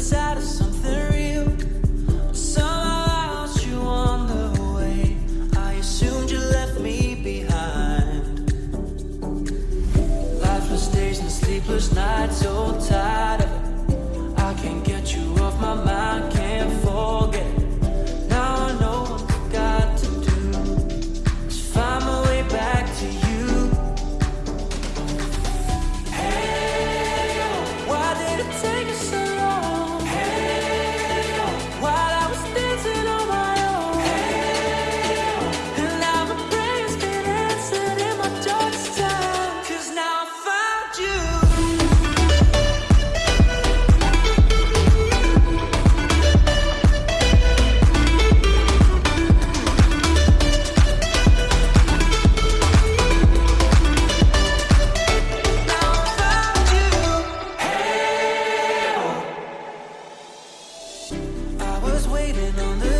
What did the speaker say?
of something real. Somehow I lost you on the way. I assumed you left me behind. Lifeless days and sleepless nights, so tired of it. I can't waiting on the